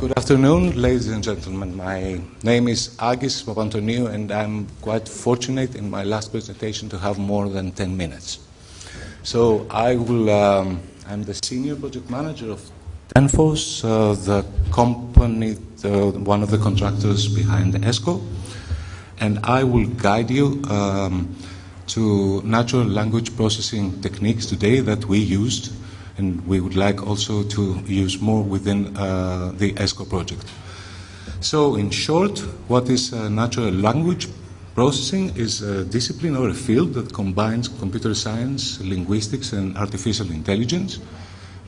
Good afternoon, ladies and gentlemen. My name is Agis Papantoniou, and I'm quite fortunate in my last presentation to have more than 10 minutes. So I will, um, I'm the senior project manager of TenForce, uh, the company, the, one of the contractors behind ESCO, and I will guide you um, to natural language processing techniques today that we used and we would like also to use more within uh, the ESCO project. So in short, what is uh, natural language processing is a discipline or a field that combines computer science, linguistics and artificial intelligence.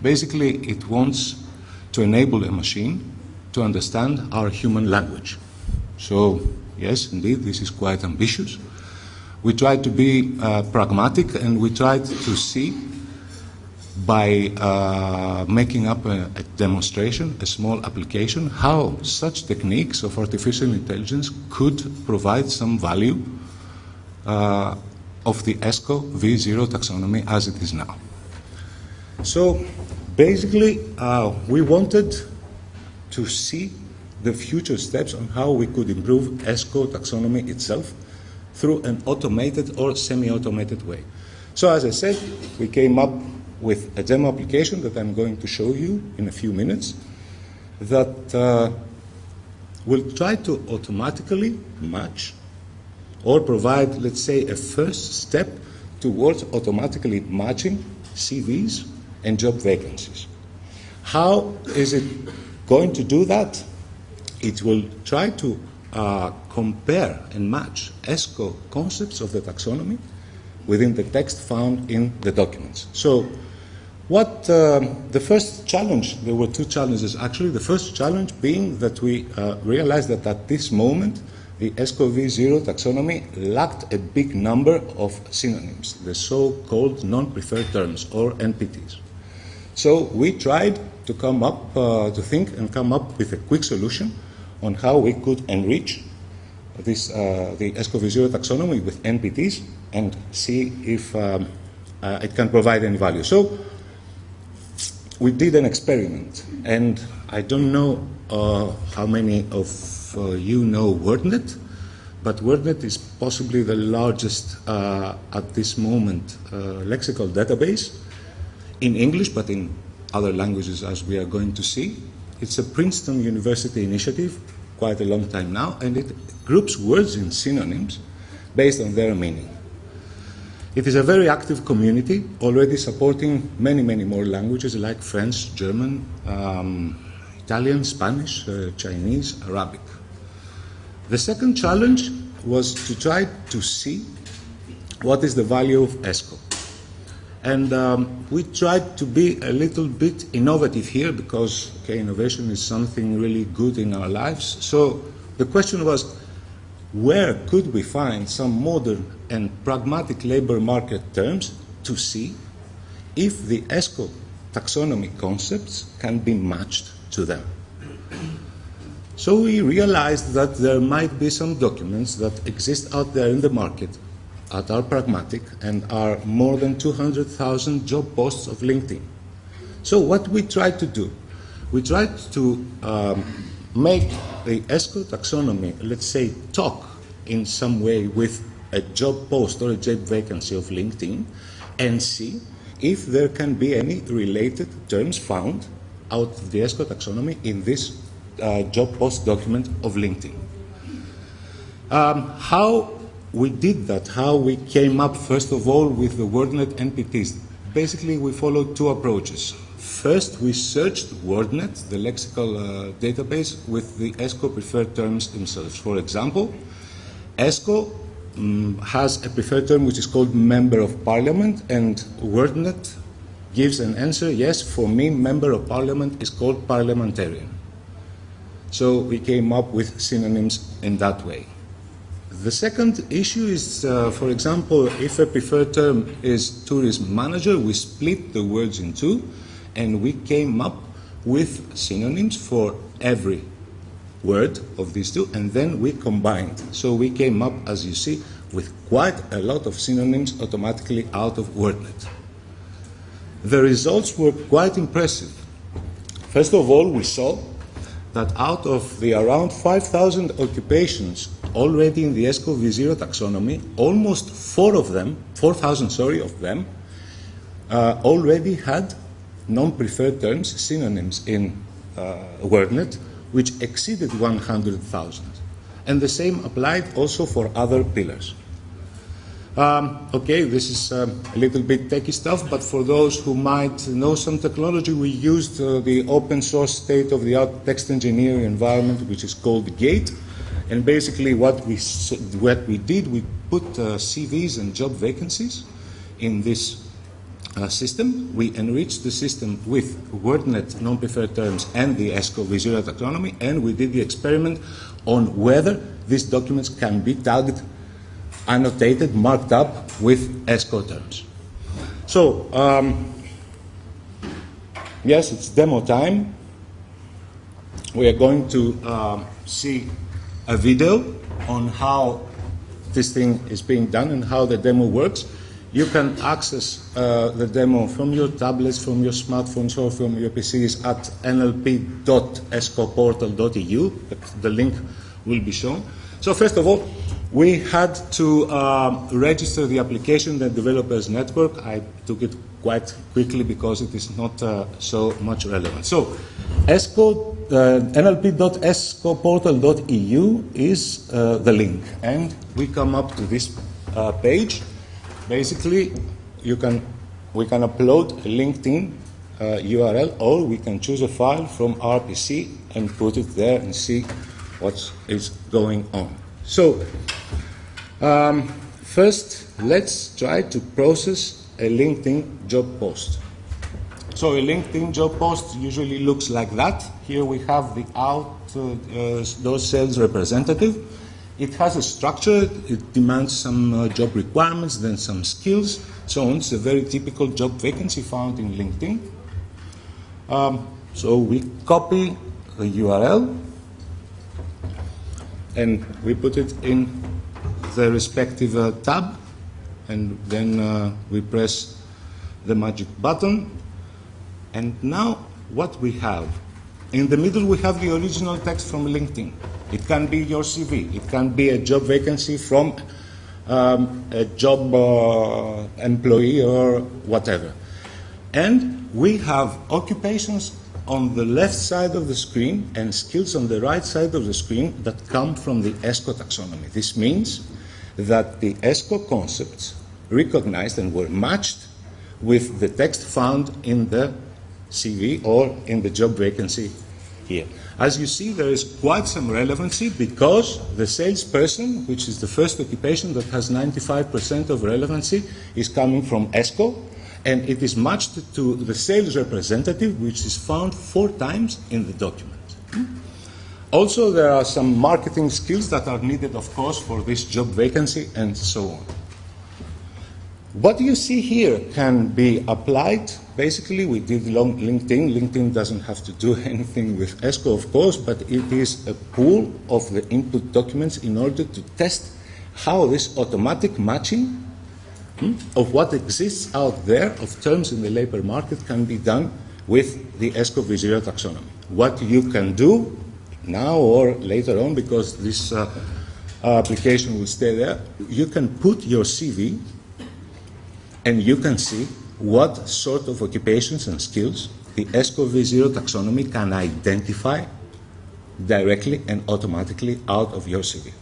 Basically, it wants to enable a machine to understand our human language. So yes, indeed, this is quite ambitious. We tried to be uh, pragmatic and we tried to see by uh, making up a, a, demonstration, a small application, how such techniques of artificial intelligence could provide some value uh, of the ESCO V0 taxonomy as it is now. So basically, uh, we wanted to see the future steps on how we could improve ESCO taxonomy itself through an automated or semi-automated way. So as I said, we came up with a demo application that I'm going to show you in a few minutes that uh, will try to automatically match or provide, let's say, a first step towards automatically matching CVs and job vacancies. How is it going to do that? It will try to uh, compare and match ESCO concepts of the taxonomy within the text found in the documents. So what um, the first challenge, there were two challenges actually. The first challenge being that we uh, realized that at this moment the ESCO V0 taxonomy lacked a big number of synonyms, the so-called non-preferred terms or NPTs. So we tried to come up, uh, to think and come up with a quick solution on how we could enrich this, uh, the ESCO taxonomy with NPTs and see if um, uh, it can provide any value. So we did an experiment, and I don't know uh, how many of you know WordNet, but WordNet is possibly the largest at this moment lexical database in English, but in other languages as we are going to see. It's a Princeton University initiative, quite a long time now, and it groups words in synonyms based on their meaning. It is a very active community, already supporting many, many more languages like French, German, um, Italian, Spanish, uh, Chinese, Arabic. The second challenge was to try to see what is the value of ESCO. And um, we tried to be a little bit innovative here because okay, innovation is something really good in our lives. So the question was, where could we find some modern and pragmatic labor market terms to see if the ESCO taxonomy concepts can be matched to them. So we realized that there might be some documents that exist out there in the market that are pragmatic and are more than 200,000 job posts of LinkedIn. So what we tried to do, we tried to um, make the ESCO taxonomy, let's say, talk in some way with a job post or a job vacancy of LinkedIn and see if there can be any related terms found out of the ESCO taxonomy in this uh, job post document of LinkedIn. Um, how we did that, how we came up first of all with the WordNet NPTs. Basically, we followed two approaches. First, we searched WordNet, the lexical uh, database, with the ESCO preferred terms themselves. For example, ESCO um, has a preferred term which is called Member of Parliament, and WordNet gives an answer, yes, for me, Member of Parliament is called Parliamentarian. So we came up with synonyms in that way. The second issue is, uh, for example, if a preferred term is tourism manager, we split the words in two, and we came up with synonyms for every word of these two, and then we combined. So we came up, as you see, with quite a lot of synonyms automatically out of WordNet. The results were quite impressive. First of all, we saw that out of the around 5,000 occupations already in the ESCO V0 taxonomy, almost four of them, 4,000, sorry, of them, uh, already had non-preferred terms, synonyms in uh, WordNet, which exceeded 100,000. And the same applied also for other pillars. Um, okay, this is um, a little bit techy stuff, but for those who might know some technology, we used uh, the open source state-of-the-art text engineering environment, which is called Gate. And basically, what we what we did, we put uh, CVs and job vacancies in this uh, system. We enriched the system with WordNet non-preferred terms and the ESCO V0 taxonomy, and we did the experiment on whether these documents can be tagged annotated, marked up with ESCO terms. So, um, yes, it's demo time. We are going to uh, see a video on how this thing is being done and how the demo works. You can access uh, the demo from your tablets, from your smartphones, or from your PCs at nlp.escoportal.eu. The link will be shown. So first of all, we had to uh, register the application, the developers network. I took it quite quickly because it is not uh, so much relevant. So, ESCO, nlp.escoportal.eu is uh, the link, and we come up to this uh, page. Basically, you can we can upload a LinkedIn URL, uh, or we can choose a file from RPC and put it there and see what is going on. So, um, first, let's try to process a LinkedIn job post. So a LinkedIn job post usually looks like that. Here we have the out uh, uh, those sales representative. It has a structure. It demands some uh, job requirements, then some skills, so on. It's a very typical job vacancy found in LinkedIn. Um, so we copy the URL and we put it in the respective uh, tab and then uh, we press the magic button and now what we have? In the middle we have the original text from LinkedIn. It can be your CV it can be a job vacancy from um, a job uh, employee or whatever. And we have occupations on the left side of the screen and skills on the right side of the screen that come from the ESCO taxonomy. This means that the ESCO concepts recognized and were matched with the text found in the CV or in the job vacancy here. As you see, there is quite some relevancy because the salesperson, which is the first occupation that has 95% of relevancy, is coming from ESCO, and it is matched to the sales representative, which is found four times in the document. Also, there are some marketing skills that are needed, of course, for this job vacancy and so on. What you see here can be applied. Basically, we did LinkedIn. LinkedIn doesn't have to do anything with ESCO, of course, but it is a pool of the input documents in order to test how this automatic matching Hmm, of what exists out there of terms in the labor market can be done with the ESCO V0 taxonomy. What you can do now or later on, because this uh, application will stay there, you can put your CV and you can see what sort of occupations and skills the ESCO V0 taxonomy can identify directly and automatically out of your CV.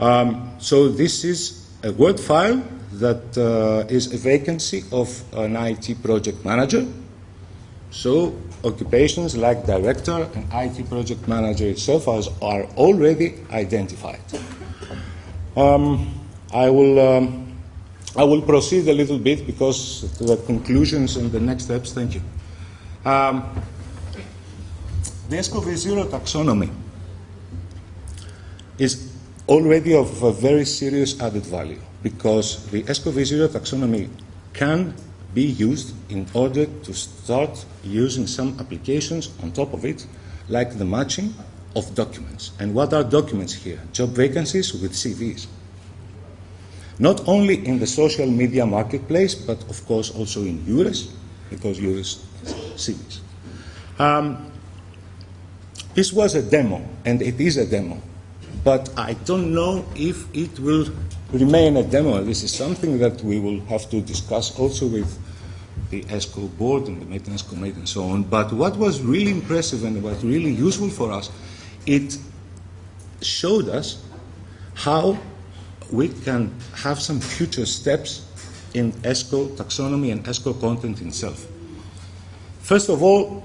Um, so this is a Word file that uh, is a vacancy of an IT project manager. So occupations like director and IT project manager itself are already identified. Um, I will um, I will proceed a little bit because the conclusions and the next steps. Thank you. Um, the ESCO V0 taxonomy is already of a very serious added value because the ESCO V0 taxonomy can be used in order to start using some applications on top of it, like the matching of documents. And what are documents here? Job vacancies with CVs. Not only in the social media marketplace, but of course also in EURES, because EURES CVs. Um, This was a demo, and it is a demo. But I don't know if it will remain a demo. This is something that we will have to discuss also with the ESCO board and the maintenance committee and so on. But what was really impressive and what really useful for us, it showed us how we can have some future steps in ESCO taxonomy and ESCO content itself. First of all,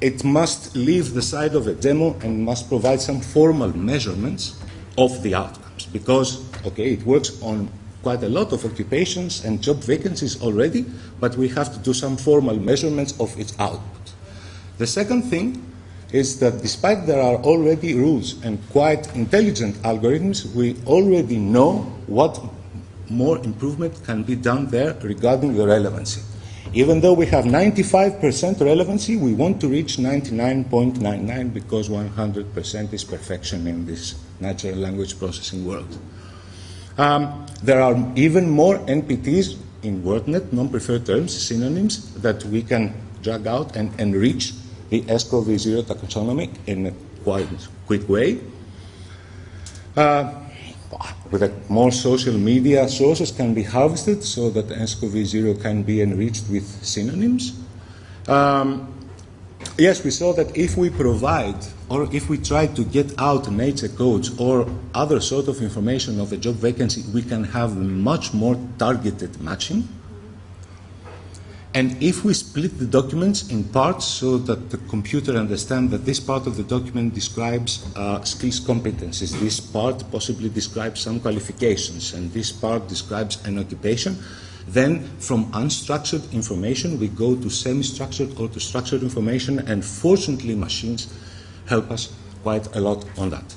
it must leave the side of a demo and must provide some formal measurements of the outcomes because, okay, it works on quite a lot of occupations and job vacancies already, but we have to do some formal measurements of its output. The second thing is that despite there are already rules and quite intelligent algorithms, we already know what more improvement can be done there regarding the relevancy. Even though we have 95% relevancy, we want to reach 99.99 because 100% is perfection in this natural language processing world. Um, there are even more NPTs in WordNet, non-preferred terms, synonyms, that we can drag out and enrich the ESCO v0 taxonomy in a quite quick way. Uh, more social media sources can be harvested so that ESCO v0 can be enriched with synonyms. Um, yes, we saw that if we provide or if we try to get out nature codes or other sort of information of a job vacancy, we can have much more targeted matching. And if we split the documents in parts so that the computer understands that this part of the document describes uh, skills competencies, this part possibly describes some qualifications, and this part describes an occupation, then from unstructured information we go to semi-structured or to structured information, and fortunately machines help us quite a lot on that.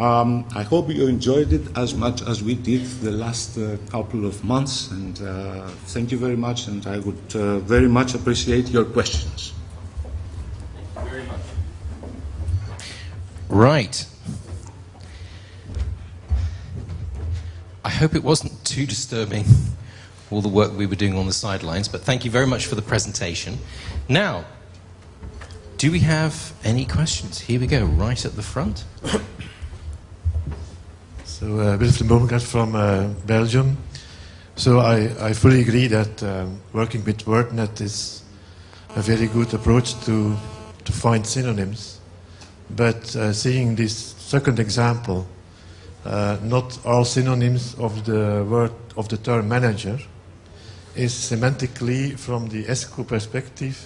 Um, I hope you enjoyed it as much as we did the last uh, couple of months, and uh, thank you very much, and I would uh, very much appreciate your questions. Thank you very much. Right. I hope it wasn't too disturbing, all the work we were doing on the sidelines, but thank you very much for the presentation. Now, do we have any questions? Here we go, right at the front. so, uh, Wilfried from uh, Belgium. So, I, I fully agree that um, working with WordNet is a very good approach to, to find synonyms. But uh, seeing this second example, uh, not all synonyms of the word of the term manager is semantically from the ESCO perspective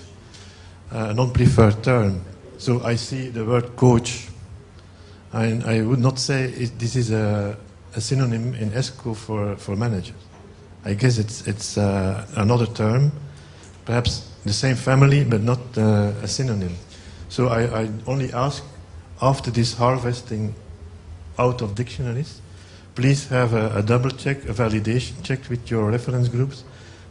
a non-preferred term. So I see the word coach. And I would not say it, this is a, a, synonym in ESCO for, for manager. I guess it's, it's uh, another term, perhaps the same family, but not uh, a synonym. So I, I only ask, after this harvesting out of dictionaries, please have a, a double check, a validation check with your reference groups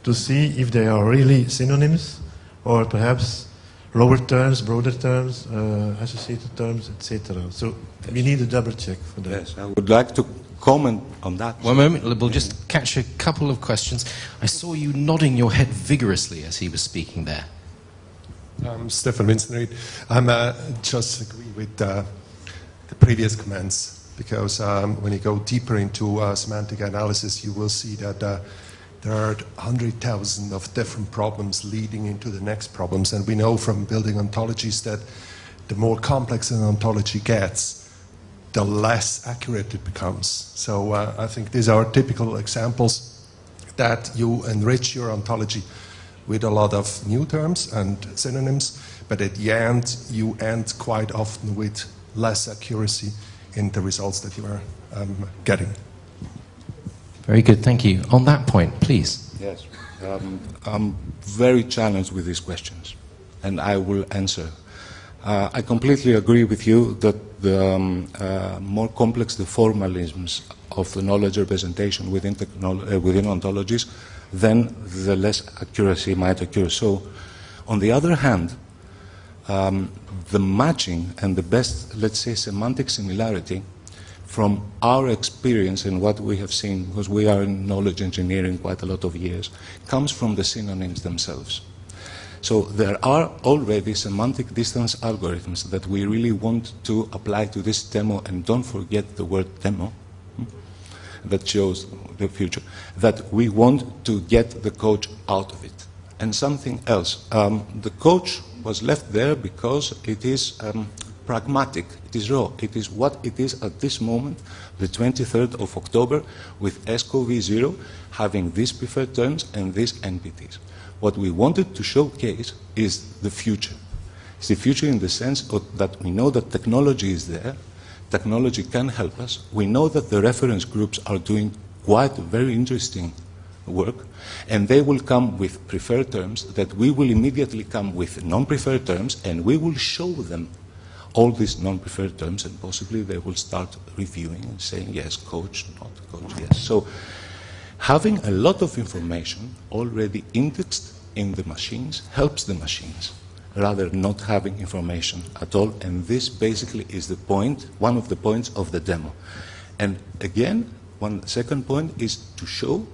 to see if they are really synonyms or perhaps lower terms, broader terms, uh, associated terms, etc. So yes. we need a double check for that. Yes, I would like to comment on that. One moment, we'll just catch a couple of questions. I saw you nodding your head vigorously as he was speaking there. Um, Stefan Vincent I'm uh, just agree with uh, the previous comments because um, when you go deeper into uh, semantic analysis, you will see that uh, there are 100,000 of different problems leading into the next problems. And we know from building ontologies that the more complex an ontology gets, the less accurate it becomes. So uh, I think these are typical examples that you enrich your ontology with a lot of new terms and synonyms, but at the end, you end quite often with less accuracy in the results that you are um, getting. Very good, thank you. On that point, please. Yes, um, I'm very challenged with these questions, and I will answer. Uh, I completely agree with you that the um, uh, more complex the formalisms of the knowledge representation within, uh, within ontologies, then the less accuracy might occur. So, on the other hand, um, the matching and the best, let's say, semantic similarity from our experience and what we have seen, because we are in knowledge engineering quite a lot of years, comes from the synonyms themselves. So there are already semantic distance algorithms that we really want to apply to this demo, and don't forget the word demo, hmm, that shows the future, that we want to get the coach out of it. And something else, um, the coach was left there because it is um, pragmatic, it is raw, it is what it is at this moment, the 23rd of October, with ESCO v0 having these preferred terms and these NPTs. What we wanted to showcase is the future. It's the future in the sense of that we know that technology is there, technology can help us. We know that the reference groups are doing quite very interesting work, and they will come with preferred terms, that we will immediately come with non-preferred terms, and we will show them all these non-preferred terms, and possibly they will start reviewing and saying, yes, coach, not coach, yes. So having a lot of information already indexed in the machines helps the machines rather not having information at all. And this basically is the point, one of the points of the demo. And again, one second point is to show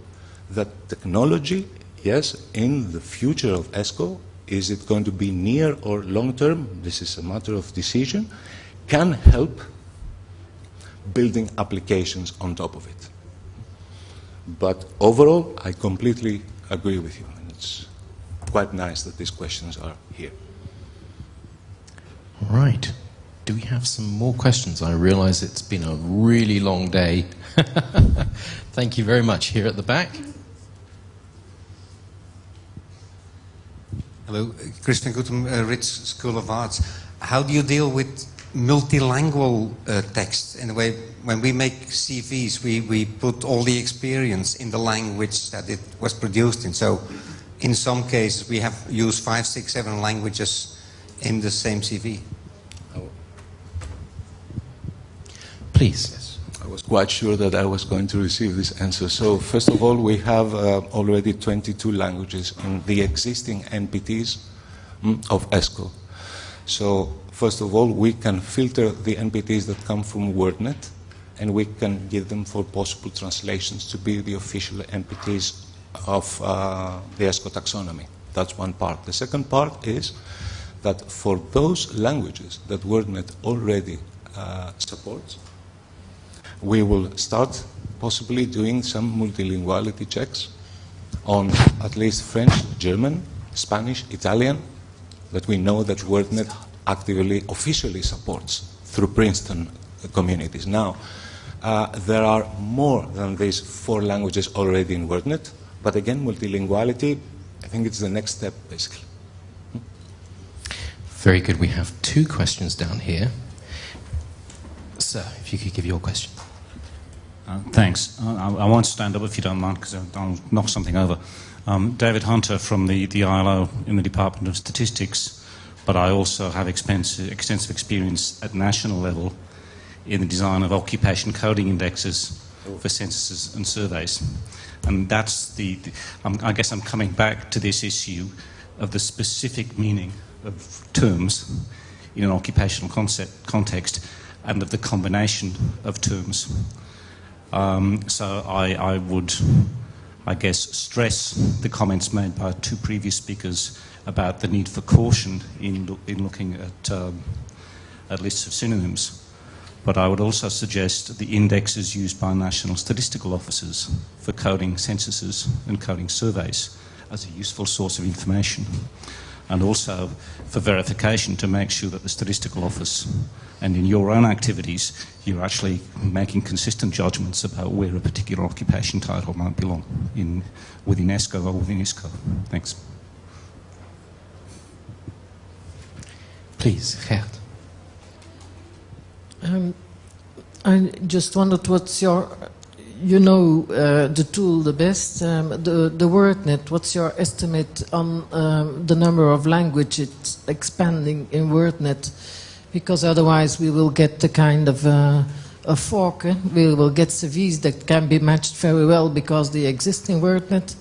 that technology, yes, in the future of ESCO, is it going to be near or long term? This is a matter of decision, can help building applications on top of it. But overall, I completely agree with you. And it's quite nice that these questions are here. All right. Do we have some more questions? I realize it's been a really long day. Thank you very much. Here at the back. Hello, Christian Gutem, uh, School of Arts. How do you deal with multilingual uh, text? In a way, when we make CVs, we, we put all the experience in the language that it was produced in. So, in some cases, we have used five, six, seven languages in the same CV. Please. I was quite sure that I was going to receive this answer. So, first of all, we have uh, already 22 languages in the existing NPTs mm, of ESCO. So, first of all, we can filter the NPTs that come from WordNet, and we can give them for possible translations to be the official NPTs of uh, the ESCO taxonomy. That's one part. The second part is that for those languages that WordNet already uh, supports, we will start possibly doing some multilinguality checks on at least French, German, Spanish, Italian, that we know that WordNet actively, officially supports through Princeton communities. Now, uh, there are more than these four languages already in WordNet, but again, multilinguality, I think it's the next step, basically. Very good. We have two questions down here. Sir, if you could give your question. Uh, thanks. Uh, I, I, won't stand up if you don't mind because I'll knock something over. Um, David Hunter from the, the ILO in the Department of Statistics, but I also have extensive experience at national level in the design of occupation coding indexes for censuses and surveys. And that's the, the I guess I'm coming back to this issue of the specific meaning of terms in an occupational concept, context and of the combination of terms. Um, so I, I, would, I guess, stress the comments made by two previous speakers about the need for caution in, in looking at, um, at lists of synonyms. But I would also suggest the indexes used by national statistical offices for coding censuses and coding surveys as a useful source of information and also for verification to make sure that the statistical office and in your own activities you're actually making consistent judgments about where a particular occupation title might belong in, within ESCO or within ISCO. Thanks. Please, Gert. Um, I just wondered what's your you know uh, the tool the best, um, the, the WordNet. What's your estimate on um, the number of languages expanding in WordNet? Because otherwise we will get the kind of uh, a fork. Eh? We will get CVs that can be matched very well because they exist in WordNet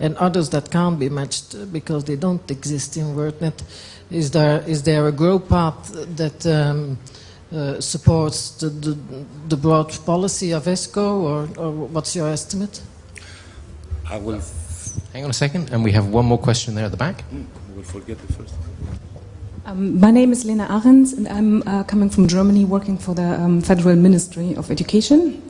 and others that can't be matched because they don't exist in WordNet. Is there, is there a grow path that um, uh, supports the, the, the, broad policy of ESCO, or, or, what's your estimate? I will. Hang on a second, and we have one more question there at the back. I will forget the first. Um, my name is Lena Ahrens, and I'm uh, coming from Germany, working for the um, Federal Ministry of Education.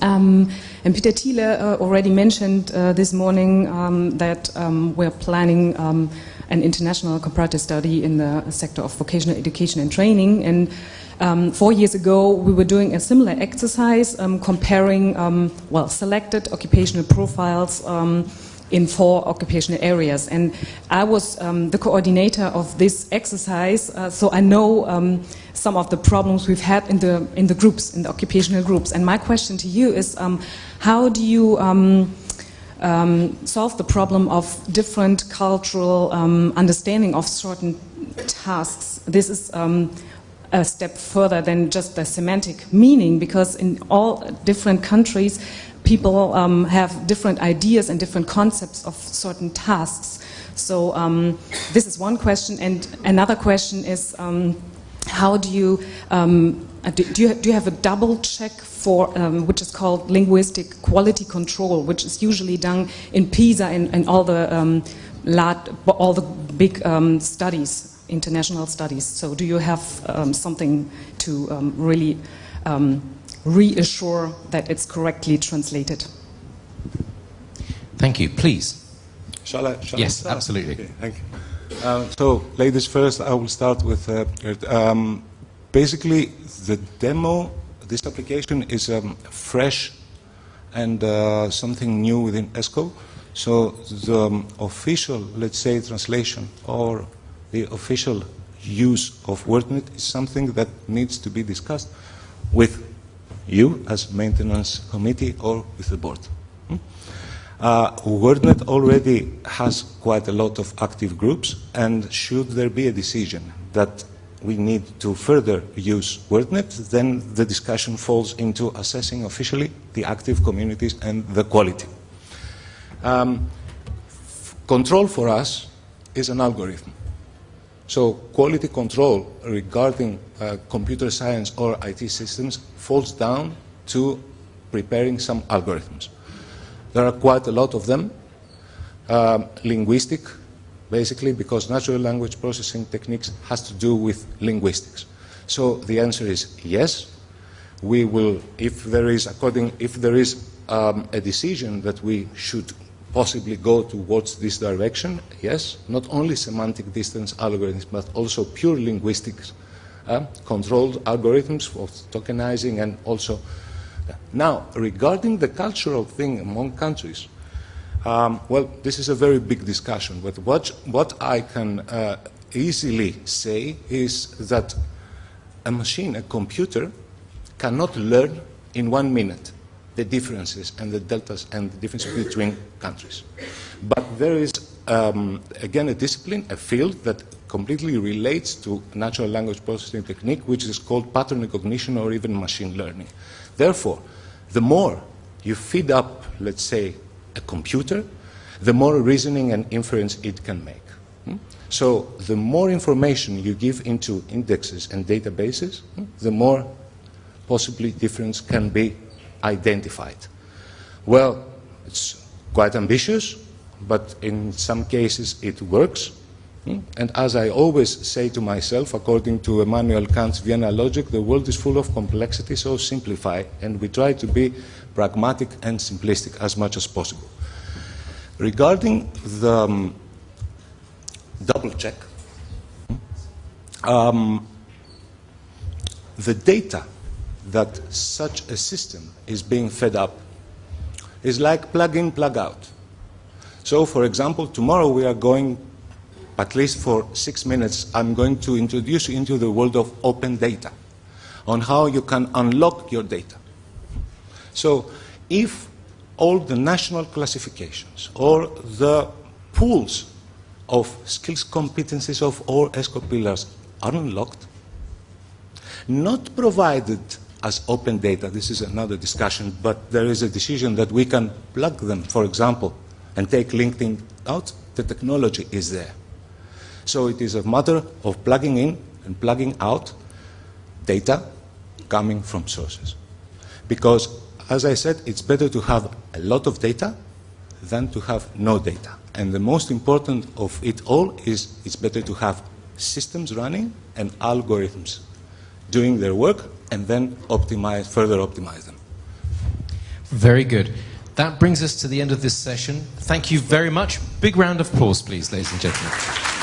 Um, and Peter Thiele uh, already mentioned uh, this morning um, that um, we're planning um, an international comparative study in the sector of vocational education and training. And um, four years ago, we were doing a similar exercise um, comparing, um, well, selected occupational profiles um, in four occupational areas. And I was um, the coordinator of this exercise, uh, so I know um, some of the problems we've had in the, in the groups, in the occupational groups. And my question to you is, how do you um, solve the problem of different cultural um, understanding of certain tasks. This is um, a step further than just the semantic meaning because in all different countries people um, have different ideas and different concepts of certain tasks. So um, this is one question and another question is um, how do you uh, do, do, you, do you have a double check for um, which is called linguistic quality control, which is usually done in PISA and, and all the um, all the big um, studies, international studies. So do you have um, something to um, really um, reassure that it's correctly translated? Thank you. Please. Shall I? Shall yes, I absolutely. Okay, thank you. Uh, so, ladies first, I will start with uh, um, basically the demo. This application is um, fresh and uh, something new within ESCO. So the um, official, let's say, translation or the official use of WordNet is something that needs to be discussed with you as maintenance committee or with the board. Hmm? Uh, WordNet already has quite a lot of active groups, and should there be a decision that we need to further use WordNet, then the discussion falls into assessing officially the active communities and the quality. Um, control for us is an algorithm. So quality control regarding uh, computer science or IT systems falls down to preparing some algorithms. There are quite a lot of them. Um, linguistic, basically because natural language processing techniques has to do with linguistics. So the answer is yes. We will, if there is, according, if there is um, a decision that we should possibly go towards this direction, yes, not only semantic distance algorithms, but also pure linguistics, uh, controlled algorithms for tokenizing and also. Now, regarding the cultural thing among countries, um, well, this is a very big discussion, but what, what I can uh, easily say is that a machine, a computer, cannot learn in one minute the differences and the deltas and the differences between countries. But there is, um, again, a discipline, a field that completely relates to natural language processing technique, which is called pattern recognition or even machine learning. Therefore, the more you feed up, let's say, a computer, the more reasoning and inference it can make. Hmm? So the more information you give into indexes and databases, hmm, the more possibly difference can be identified. Well, it's quite ambitious, but in some cases it works. Hmm? And as I always say to myself, according to Immanuel Kant's Vienna logic, the world is full of complexity, so simplify. And we try to be pragmatic and simplistic as much as possible. Regarding the um, double check, um, the data that such a system is being fed up is like plug in, plug out. So, for example, tomorrow we are going, at least for six minutes, I'm going to introduce you into the world of open data on how you can unlock your data. So if all the national classifications or the pools of skills competencies of all ESCO pillars are unlocked, not provided as open data, this is another discussion, but there is a decision that we can plug them, for example, and take LinkedIn out, the technology is there. So it is a matter of plugging in and plugging out data coming from sources. Because as I said, it's better to have a lot of data than to have no data. And the most important of it all is it's better to have systems running and algorithms doing their work and then optimize, further optimize them. Very good. That brings us to the end of this session. Thank you very much. Big round of applause, please, ladies and gentlemen.